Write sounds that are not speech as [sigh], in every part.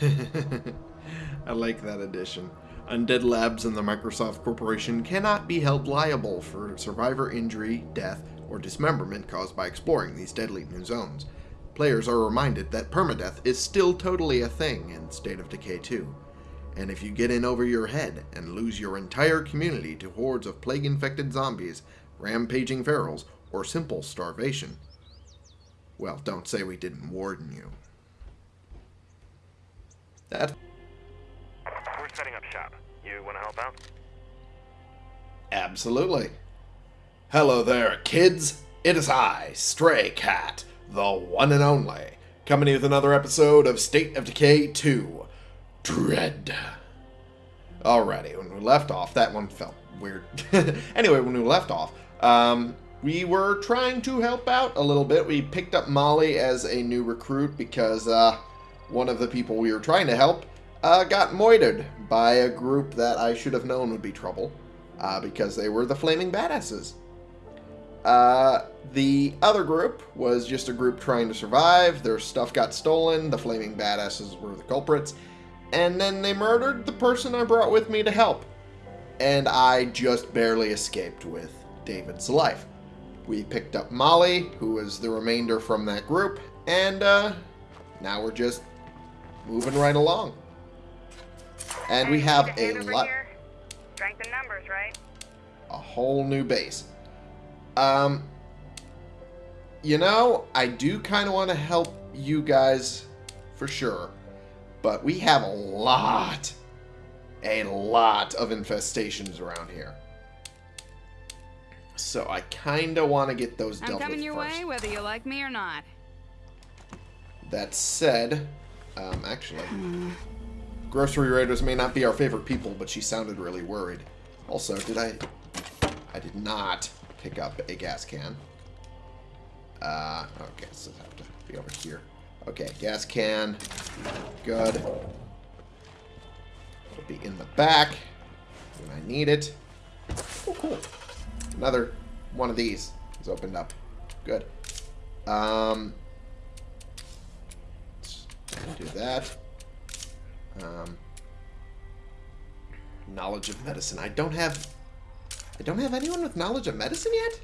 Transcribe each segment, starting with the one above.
[laughs] I like that addition. Undead Labs and the Microsoft Corporation cannot be held liable for survivor injury, death, or dismemberment caused by exploring these deadly new zones. Players are reminded that permadeath is still totally a thing in State of Decay 2. And if you get in over your head and lose your entire community to hordes of plague-infected zombies, rampaging ferals, or simple starvation, well, don't say we didn't warn you. That We're setting up shop. You want to help out? Absolutely. Hello there, kids. It is I, Stray Cat, the one and only, coming with another episode of State of Decay 2 Dread. Alrighty, when we left off, that one felt weird. [laughs] anyway, when we left off, um, we were trying to help out a little bit. We picked up Molly as a new recruit because uh, one of the people we were trying to help uh, got moited by a group that I should have known would be trouble uh, because they were the Flaming Badasses. Uh, the other group was just a group trying to survive. Their stuff got stolen. The Flaming Badasses were the culprits. And then they murdered the person I brought with me to help. And I just barely escaped with David's life. We picked up Molly, who was the remainder from that group, and uh, now we're just moving right along. And we have a lot, Strength in numbers, right? a whole new base. Um, you know, I do kind of want to help you guys for sure, but we have a lot, a lot of infestations around here. So I kind of want to get those I'm dealt coming your way, whether you like me or not. That said, um, actually, grocery raiders may not be our favorite people, but she sounded really worried. Also, did I? I did not pick up a gas can. Uh, okay, so I have to be over here. Okay, gas can. Good. It'll be in the back when I need it. Oh, cool. Another one of these is opened up. Good. Um, do that. Um, knowledge of medicine. I don't have. I don't have anyone with knowledge of medicine yet.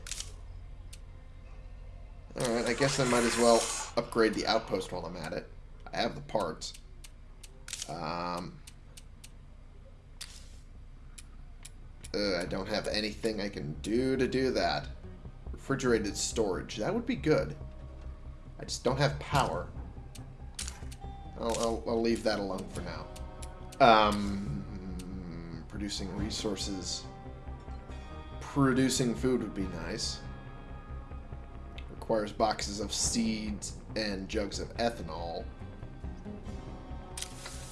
All right, I guess I might as well upgrade the outpost while I'm at it. I have the parts. Um, uh, I don't have anything I can do to do that. Refrigerated storage. That would be good. I just don't have power. I'll, I'll, I'll leave that alone for now. Um, producing resources. Producing food would be nice. Requires boxes of seeds and jugs of ethanol.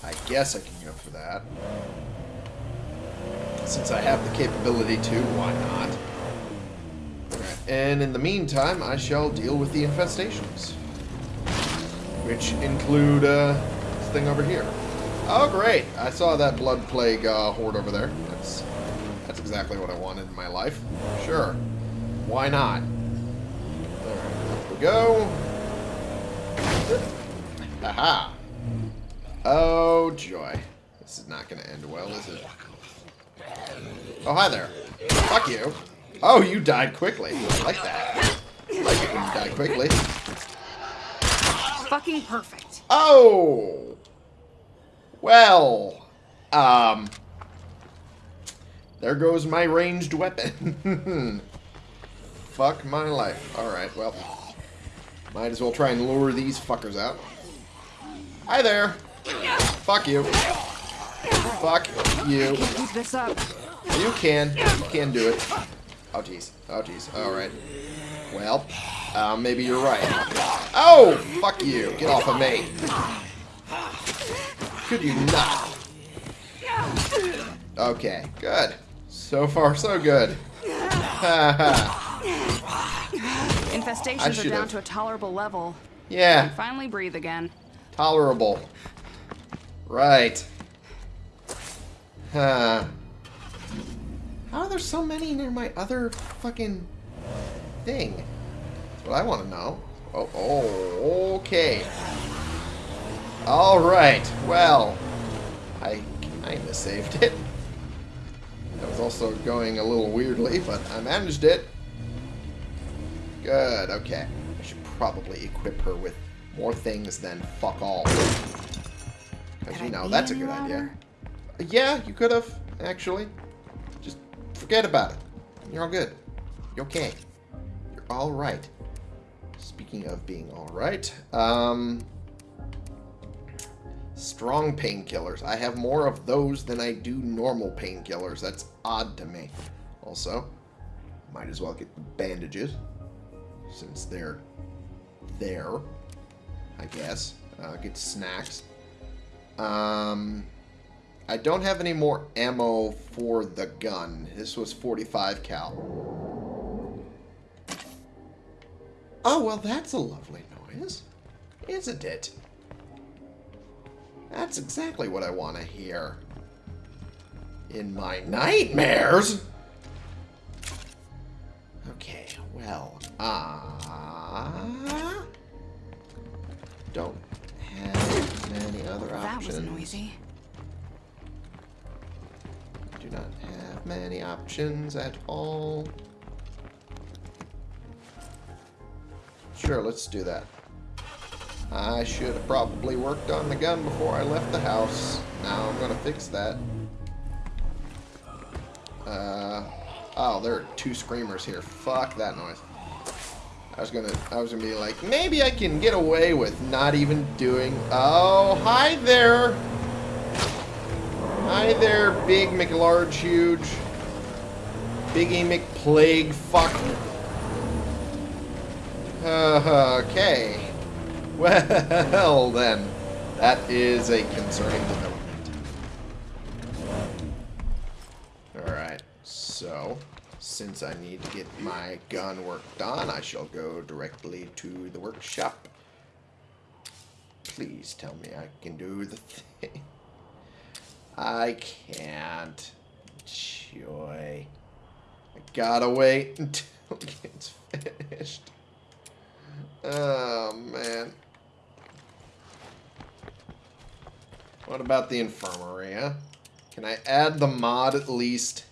I guess I can go for that. Since I have the capability to, why not? And in the meantime, I shall deal with the infestations which include uh, this thing over here. Oh, great! I saw that blood plague uh, horde over there. That's that's exactly what I wanted in my life. Sure, why not? All right, up we go. Aha! Oh joy, this is not going to end well, is it? Oh, hi there. Fuck you. Oh, you died quickly. I like that. I like it when you die quickly. Fucking perfect. Oh! Well, um, there goes my ranged weapon. [laughs] Fuck my life. Alright, well, might as well try and lure these fuckers out. Hi there. Fuck you. Fuck you. Keep this up. You can. You can do it. Oh, jeez. Oh, jeez. Alright. Well, uh, maybe you're right. Oh! Fuck you. Get off of me. Could you not? Okay, good. So far, so good. Ha [laughs] ha. Infestations are down to a tolerable level. Yeah, Finally breathe again. tolerable. Right. Huh. How are there so many near my other fucking thing? That's what I want to know. Oh, oh, okay. Alright, well, I kinda saved it. That was also going a little weirdly, but I managed it. Good, okay. I should probably equip her with more things than fuck all. Because, you know, that's a good idea. Yeah, you could have, actually. Just forget about it. You're all good. You're okay. All right. Speaking of being all right, um, strong painkillers. I have more of those than I do normal painkillers. That's odd to me. Also, might as well get the bandages since they're there. I guess. Uh, get snacks. Um, I don't have any more ammo for the gun. This was 45 cal. Oh, well, that's a lovely noise. Isn't it? That's exactly what I want to hear. In my nightmares? Okay, well, uh... Don't have many other That options. was noisy. Do not have many options at all. Sure, let's do that. I should have probably worked on the gun before I left the house. Now I'm gonna fix that. Uh, oh, there are two screamers here. Fuck that noise. I was gonna, I was gonna be like, maybe I can get away with not even doing. Oh, hi there. Hi there, big McLarge huge. Biggie McPlague fuck. Okay. Well then, that is a concerning development. Alright, so, since I need to get my gun work done, I shall go directly to the workshop. Please tell me I can do the thing. I can't. Joy. I gotta wait until it gets [laughs] finished. Oh, man. What about the infirmary, huh? Can I add the mod at least?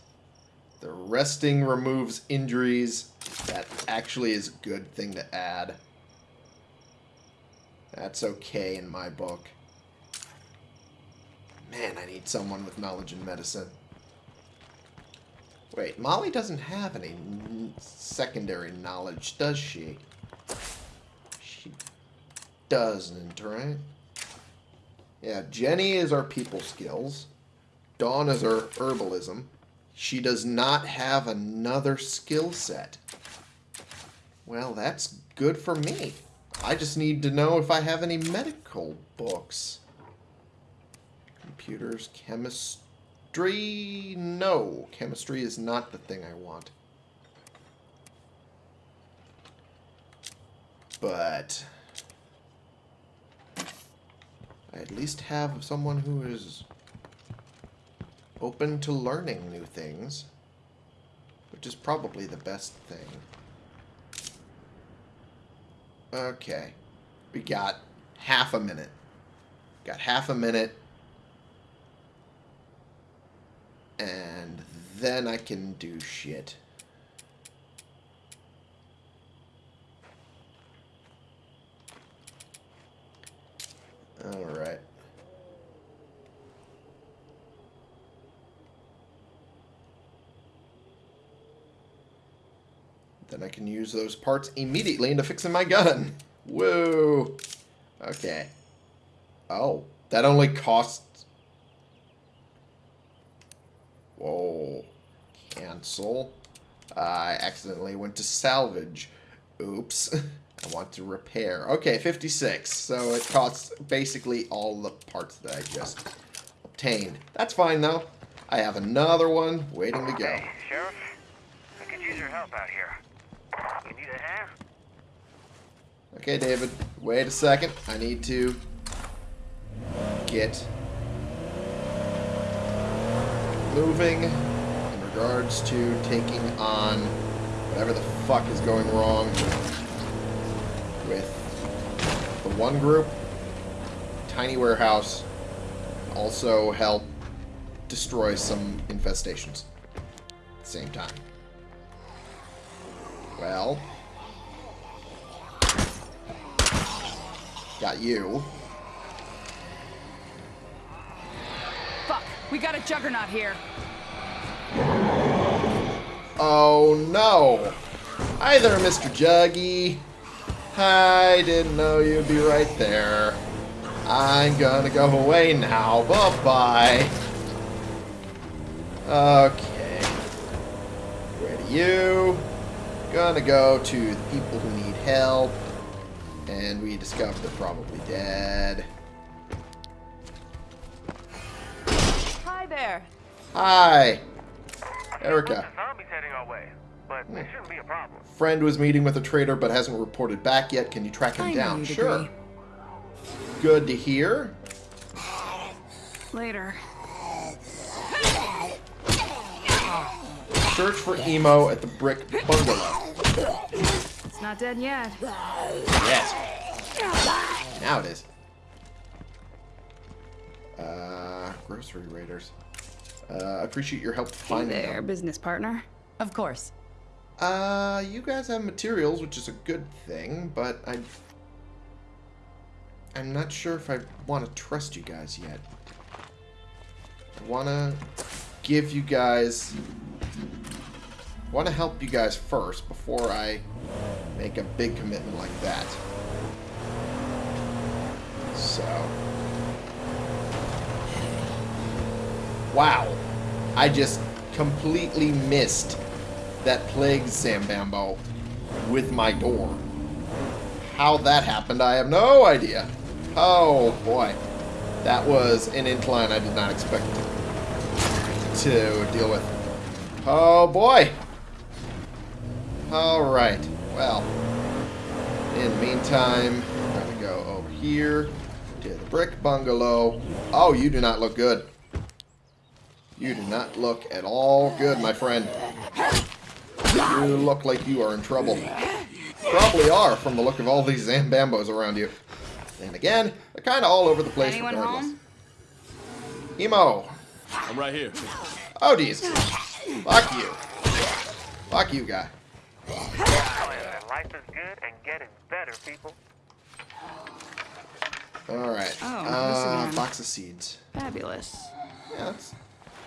The resting removes injuries. That actually is a good thing to add. That's okay in my book. Man, I need someone with knowledge in medicine. Wait, Molly doesn't have any secondary knowledge, does she? She doesn't, right? Yeah, Jenny is our people skills. Dawn is our herbalism. She does not have another skill set. Well, that's good for me. I just need to know if I have any medical books. Computers, chemistry. No, chemistry is not the thing I want. But I at least have someone who is open to learning new things, which is probably the best thing. Okay. We got half a minute. Got half a minute. And then I can do shit. Alright. Then I can use those parts immediately into fixing my gun. Whoa. Okay. Oh, that only costs... Whoa. Cancel. I accidentally went to salvage. Oops. [laughs] I want to repair. Okay, 56. So it costs basically all the parts that I just obtained. That's fine, though. I have another one waiting to go. Hey, Sheriff. I could use your help out here. You need a hand? Okay, David, wait a second. I need to get moving in regards to taking on whatever the fuck is going wrong with the one group. tiny warehouse. Also help destroy some infestations. At the same time. Well. Got you. Fuck, we got a juggernaut here. Oh no! Hi there, Mr. Juggy. I didn't know you'd be right there. I'm gonna go away now. Bye-bye. Okay. Where to you? Gonna go to the people who need help. And we discover they're probably dead. Hi there. Hi! Erica. of zombies heading our way, but it shouldn't be a problem. Friend was meeting with a trader but hasn't reported back yet. Can you track him I down? Sure. agree. Good to hear. Later. Search for emo at the brick bungalow. It's not dead yet. Yes. Now it is. Uh, grocery raiders. Uh, appreciate your help finding Hey finding there, them. business partner. Of course. Uh, you guys have materials, which is a good thing, but I, I'm not sure if I want to trust you guys yet. I want to give you guys, want to help you guys first before I make a big commitment like that. So, wow, I just completely missed that plagues Zambambo with my door. How that happened, I have no idea. Oh boy. That was an incline I did not expect to deal with. Oh boy. Alright. Well. In the meantime, I'm gonna go over here to the brick bungalow. Oh, you do not look good. You do not look at all good, my friend. You look like you are in trouble. Probably are from the look of all these Zambambos around you. And again, they're kind of all over the place Anyone regardless. home? Emo. I'm right here. Oh, geez. Fuck you. Fuck you, guy. Life is good and getting better, people. Alright. Oh, this uh, again. box of seeds. Fabulous. Yeah, that's,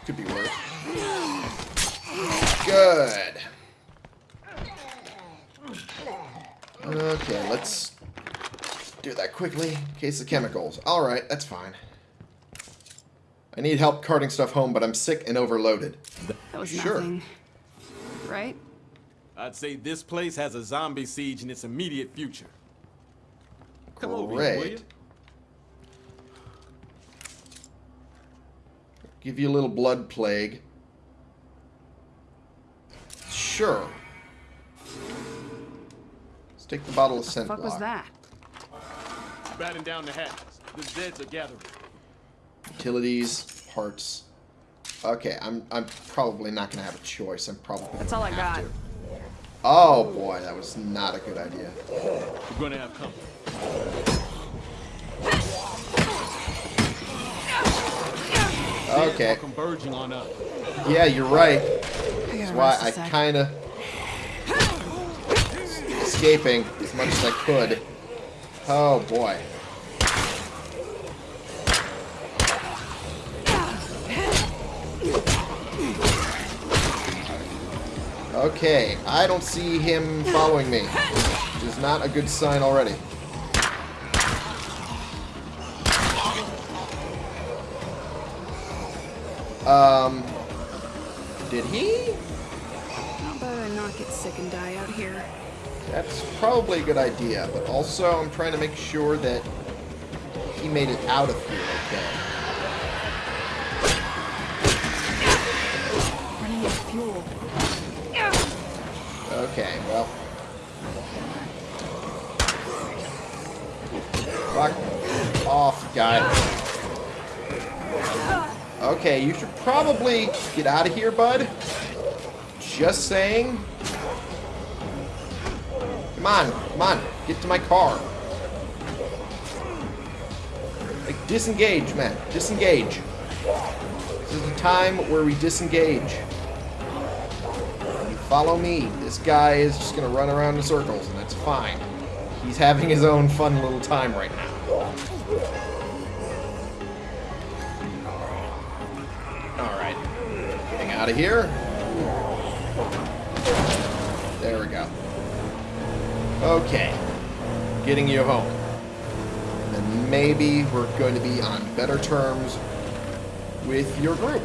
could be worse. Good. Okay, let's do that quickly. In case of chemicals. Alright, that's fine. I need help carting stuff home, but I'm sick and overloaded. That was Sure. nothing. Right? I'd say this place has a zombie siege in its immediate future. Come over here, will you? Give you a little blood plague. Sure. Let's take the bottle of The scent fuck was block. that? Batten down the hatches. The deads are gathering. Utilities, parts. Okay, I'm I'm probably not gonna have a choice. I'm probably That's all gonna I have got. to. Oh boy, that was not a good idea. We're gonna have company. Okay, converging on us. yeah, you're right. That's why rest a I sec. kind of escaping as much as I could. Oh boy. Okay, I don't see him following me, which is not a good sign already. Um, did he? How about I not get sick and die out here? That's probably a good idea, but also I'm trying to make sure that he made it out of here okay. Running out of fuel. Okay, well. Fuck off, guy. Okay, you should probably get out of here, bud. Just saying. Come on, come on, get to my car. Like, Disengage, man. Disengage. This is the time where we disengage. You follow me. This guy is just gonna run around in circles, and that's fine. He's having his own fun little time right now. Alright. Getting out of here. Okay. Getting you home. And maybe we're going to be on better terms with your group.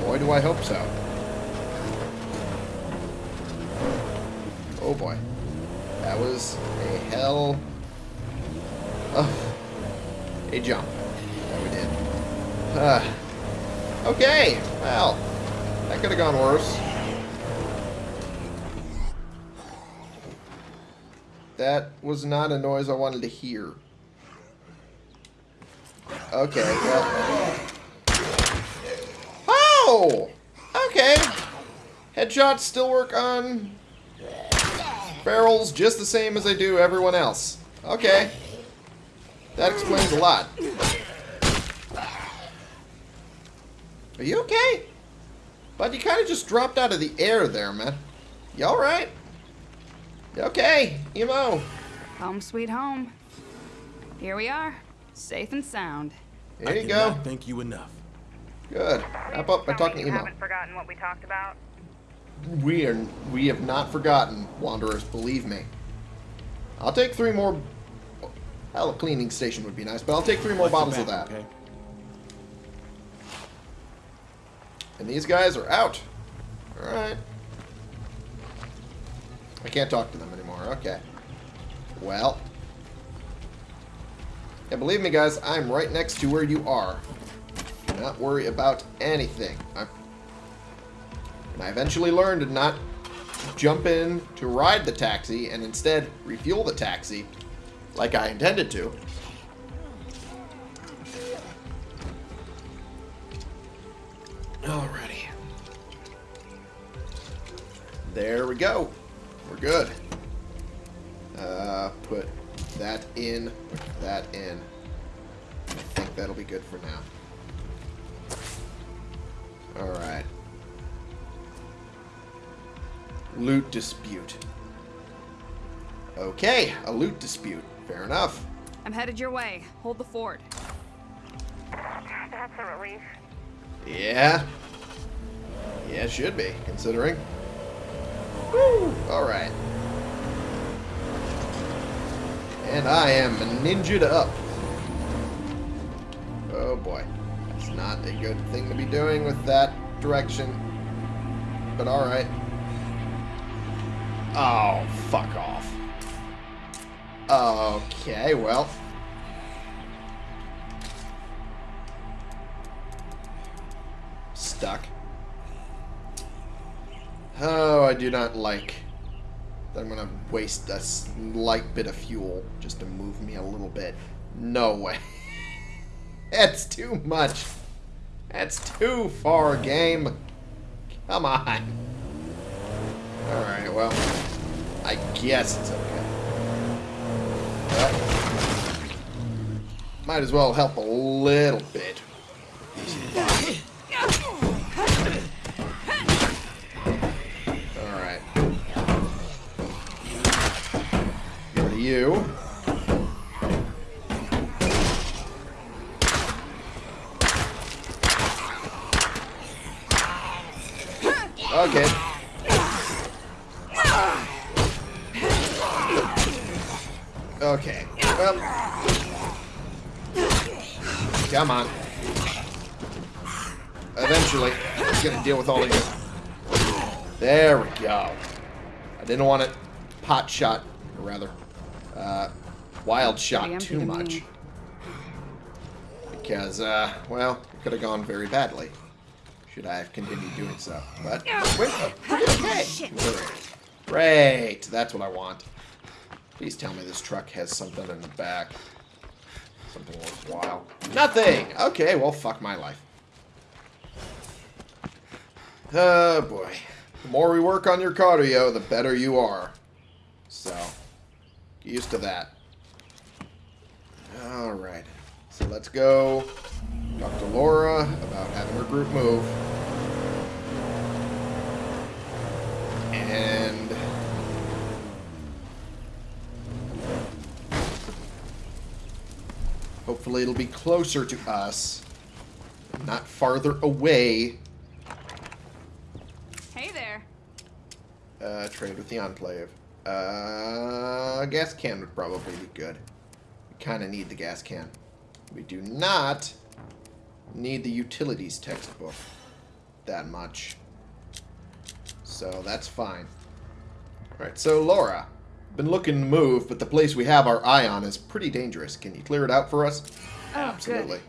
Boy, do I hope so. Oh boy. That was a hell of a jump that we did. Uh, okay, well, that could have gone worse. That was not a noise I wanted to hear. Okay, well. Oh! Okay. Headshots still work on barrels just the same as they do everyone else. Okay. That explains a lot. Are you okay? But you kind of just dropped out of the air there, man. You alright? Okay, Emo. Home sweet home. Here we are, safe and sound. There I you go. Thank you enough. Good. Wrap up by Tell talking me to you Emo. haven't forgotten what we talked about. We are we have not forgotten, Wanderers, believe me. I'll take three more Hell, a cleaning station would be nice, but I'll take three more Watch your bottles of that. Okay? And these guys are out. Alright. I can't talk to them anymore. Okay. Well. Yeah, believe me, guys, I'm right next to where you are. Do not worry about anything. I, and I eventually learned to not jump in to ride the taxi and instead refuel the taxi like I intended to. Alrighty. There we go. We're good. Uh, put that in, put that in. I think that'll be good for now. Alright. Loot dispute. Okay, a loot dispute. Fair enough. I'm headed your way. Hold the fort. That's a relief. Yeah. Yeah, it should be, considering. Woo! Alright. And I am ninja'd up. Oh boy. That's not a good thing to be doing with that direction. But alright. Oh, fuck off. Okay, well. I do not like that I'm gonna waste a slight bit of fuel just to move me a little bit. No way. [laughs] That's too much. That's too far, game. Come on. Alright, well, I guess it's okay. Might as well help a little bit. [laughs] you. Okay. Okay. Well. Come on. Eventually, I'm gonna deal with all of you. There we go. I didn't want it pot shot, wild shot too much. me. Because, uh, well, it could have gone very badly. Should I have continued doing so. But, wait, oh, okay. Great, that's what I want. Please tell me this truck has something in the back. Something worthwhile. Nothing! Okay, well, fuck my life. Oh, boy. The more we work on your cardio, the better you are. So, get used to that. Alright. So let's go talk to Laura about having her group move. And hopefully it'll be closer to us, not farther away. Hey there. Uh, trade with the Enclave. Uh, gas can would probably be good. We kind of need the gas can. We do not need the utilities textbook that much. So that's fine. Alright, so Laura. Been looking to move, but the place we have our eye on is pretty dangerous. Can you clear it out for us? Oh, Absolutely. good.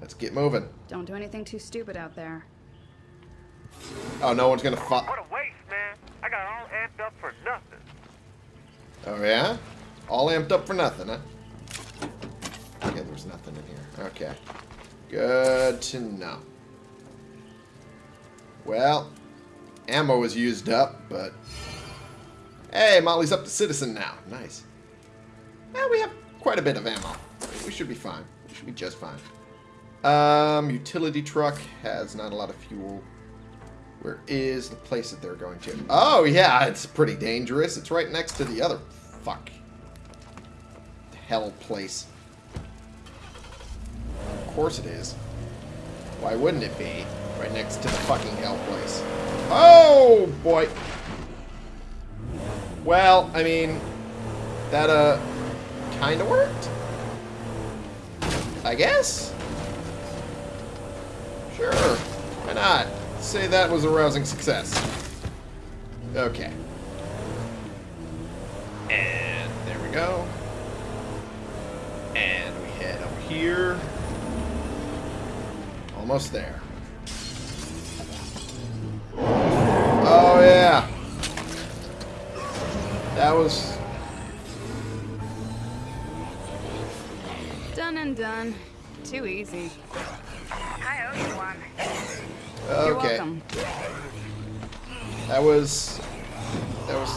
Let's get moving. Don't do anything too stupid out there. Oh, no one's gonna fi- What a waste, man. I got all amped up for nothing. Oh, yeah? All amped up for nothing, huh? Okay, there's nothing in here. Okay. Good to know. Well, ammo was used up, but... Hey, Molly's up to citizen now. Nice. Well, we have quite a bit of ammo. We should be fine. We should be just fine. Um, utility truck has not a lot of fuel. Where is the place that they're going to? Oh, yeah, it's pretty dangerous. It's right next to the other fuck. Hell place. Of course it is. Why wouldn't it be? Right next to the fucking hell place. Oh, boy. Well, I mean, that, uh, kind of worked? I guess? Sure. Why not? Say that was a rousing success. Okay. And there we go. And we head over here. Almost there. Oh, yeah. That was... Done and done. Too easy. I owe you one. You're welcome. That was... That was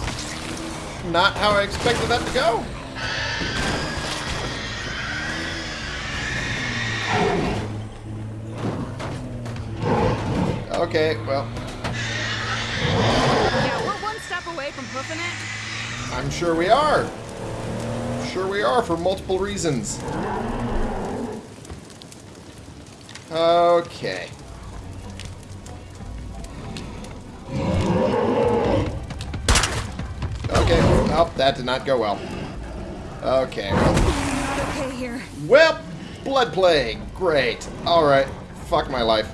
not how I expected that to go. Okay, well, Yeah, we're one step away from hoofing it. I'm sure we are. Sure we are for multiple reasons. Okay. Okay. Oh, that did not go well. Okay. Well, Not okay here. well blood plague. Great. All right. Fuck my life.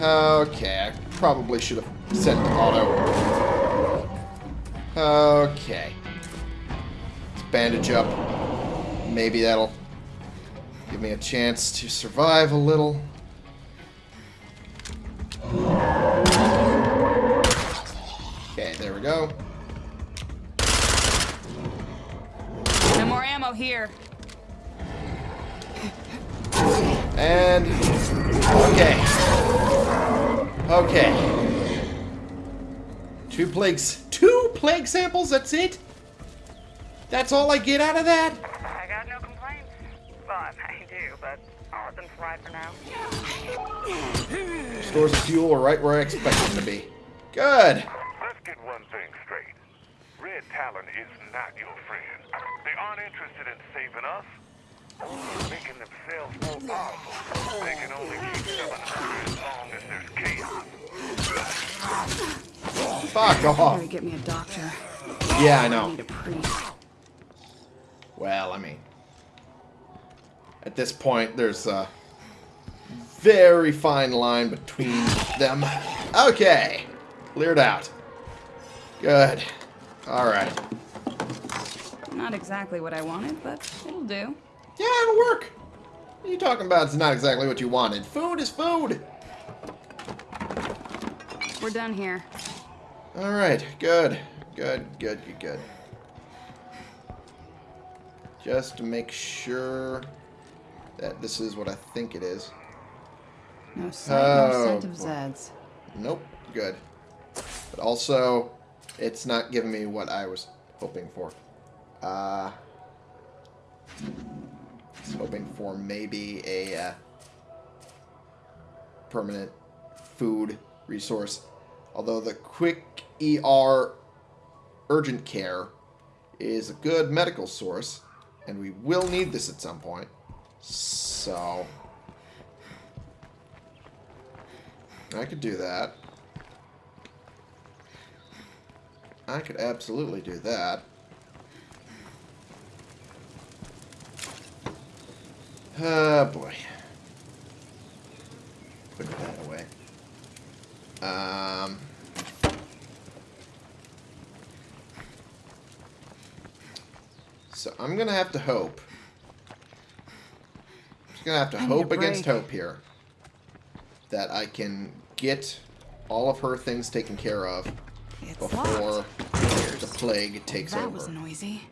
Okay. I probably should have set to auto. Okay. Let's bandage up. Maybe that'll give me a chance to survive a little. Okay, there we go. No more ammo here. And okay, okay. Two plagues, two plague samples. That's it. That's all I get out of that. I got no complaints. Well, [laughs] I do, but I'll let them slide for now. Stores of fuel are right where I expect them to be. Good. Let's get one thing straight. Red Talon is not your friend. They aren't interested in saving us. Only making themselves more powerful. They can only keep 700 as long as there's chaos. Fuck off. Gotta get me a doctor. Yeah, I I know. need a priest. Well, I mean, at this point, there's a very fine line between them. Okay, cleared out. Good. All right. Not exactly what I wanted, but it'll do. Yeah, it'll work. What are you talking about? It's not exactly what you wanted. Food is food. We're done here. All right. Good. Good. Good. Good. Good. Just to make sure that this is what I think it is. No sight, no Oh, scent of. Zeds. Nope. Good. But also, it's not giving me what I was hoping for. Uh, was hoping for maybe a uh, permanent food resource. Although the quick ER urgent care is a good medical source, and we will need this at some point. So, I could do that. I could absolutely do that. Oh boy. Put that away. Um. So I'm gonna have to hope. I'm just gonna have to I hope against hope here that I can get all of her things taken care of It's before locked. the plague takes that over. was noisy.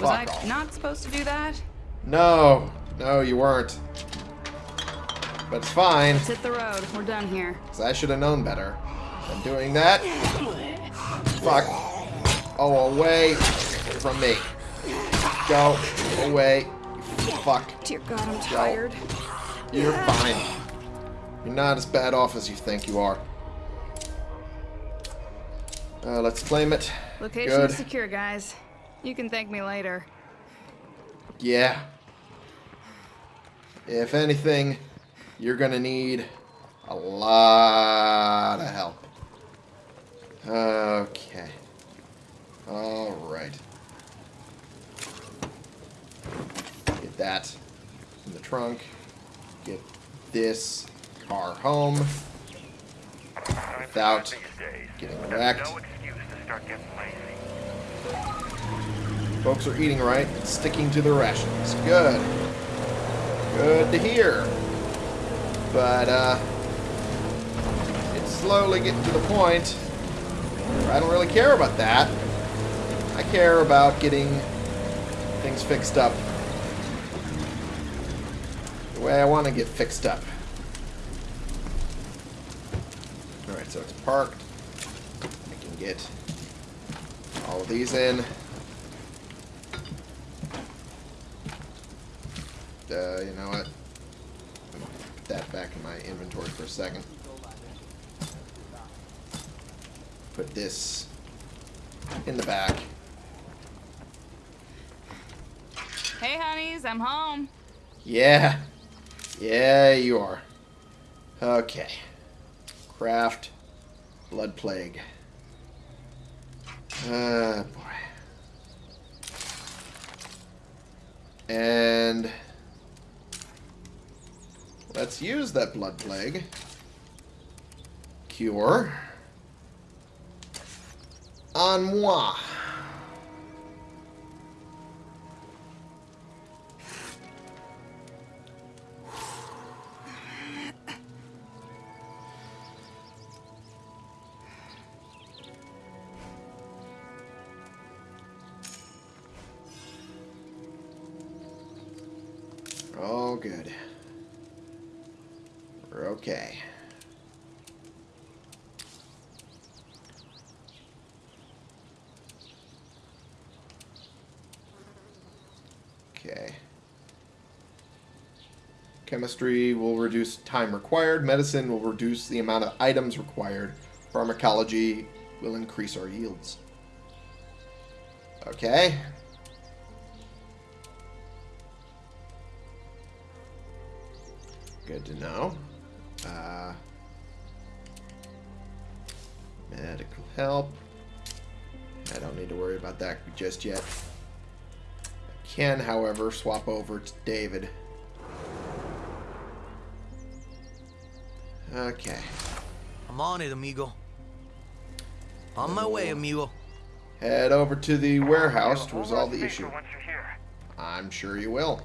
Fuck Was I off. not supposed to do that? No, no, you weren't. But it's fine, Let's hit the road. We're done here. because I should have known better than doing that. Fuck. Oh, away from me. Go away. Fuck. Dear God, I'm tired. You're fine. You're not as bad off as you think you are. Uh, let's claim it. Location Good. secure, guys. You can thank me later. Yeah. If anything, you're gonna need a lot of help. Okay. Alright. Get that in the trunk. Get this car home Times Without these days. getting There's wrecked. Folks are eating right sticking to their rations. Good. Good to hear. But, uh, it's slowly getting to the point I don't really care about that. I care about getting things fixed up the way I want to get fixed up. Alright, so it's parked. I can get all of these in. Uh, you know what? Put that back in my inventory for a second. Put this in the back. Hey, honeys, I'm home. Yeah. Yeah, you are. Okay. Craft. Blood Plague. Ah, boy. And let's use that Blood Plague. Cure. On moi. Chemistry will reduce time required. Medicine will reduce the amount of items required. Pharmacology will increase our yields. Okay. Good to know. Uh, medical help. I don't need to worry about that just yet. I can, however, swap over to David. Okay. I'm on it, amigo. On my way, amigo. Head over to the warehouse to resolve the issue. Once you're here. I'm sure you will.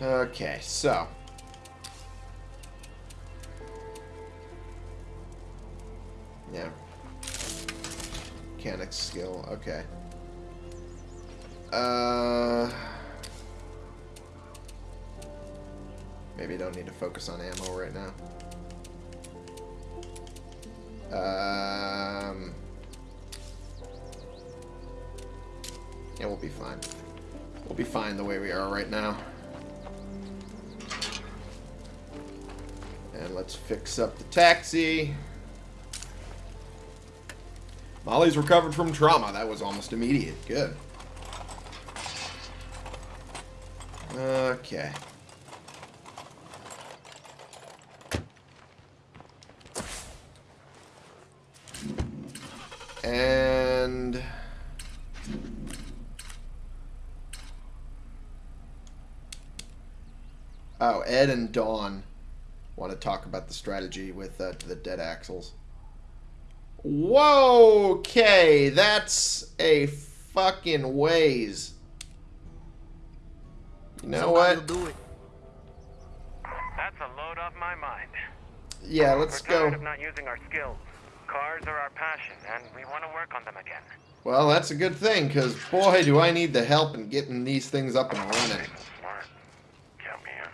Okay, so. Yeah. Mechanic skill, okay. Uh. Maybe don't need to focus on ammo right now. Um. Yeah, we'll be fine. We'll be fine the way we are right now. And let's fix up the taxi. Molly's recovered from trauma. That was almost immediate. Good. Okay. Ed and Dawn want to talk about the strategy with uh, the dead axles. Whoa, okay, that's a fucking ways. You know Somebody what? do it. That's a load off my mind. Yeah, let's We're tired go. of not using our skills. Cars are our passion, and we want to work on them again. Well, that's a good thing, because boy, do I need the help in getting these things up and running. Smart. Count me in.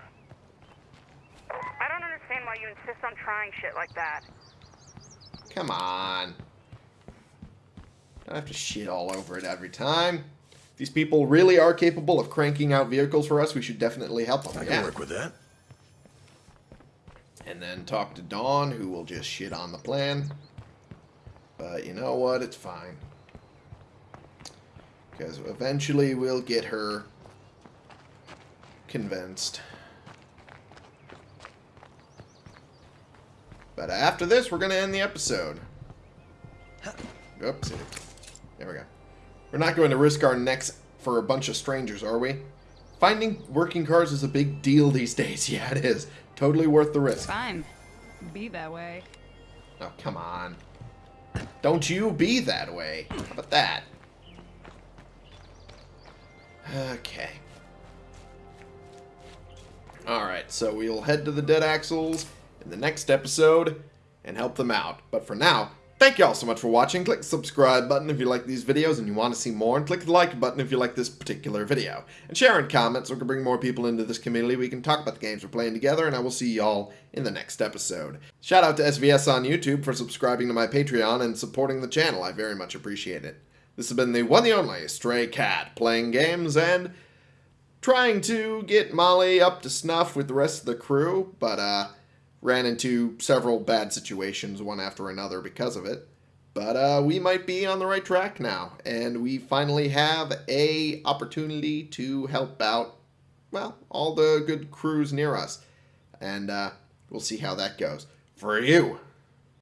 I don't understand why you insist on trying shit like that. Come on. Don't have to shit all over it every time. If these people really are capable of cranking out vehicles for us, we should definitely help them. I can yeah. work with that. And then talk to Dawn, who will just shit on the plan. But you know what? It's fine. Because eventually we'll get her convinced. But after this, we're going to end the episode. Oops. There we go. We're not going to risk our necks for a bunch of strangers, are we? Finding working cars is a big deal these days. [laughs] Yeah, it is. Totally worth the risk. Fine. Be that way. Oh, come on. Don't you be that way. How about that? Okay. Alright, so we'll head to the Dead Axles in the next episode and help them out. But for now, thank you all so much for watching. Click the subscribe button if you like these videos and you want to see more, and click the like button if you like this particular video. And share and comment so we can bring more people into this community. We can talk about the games we're playing together, and I will see y'all in the next episode. Shout out to SVS on YouTube for subscribing to my Patreon and supporting the channel. I very much appreciate it. This has been the one and only Stray Cat, playing games and trying to get Molly up to snuff with the rest of the crew, but uh, ran into several bad situations one after another because of it. But uh, we might be on the right track now, and we finally have a opportunity to help out, well, all the good crews near us, and uh, we'll see how that goes. For you,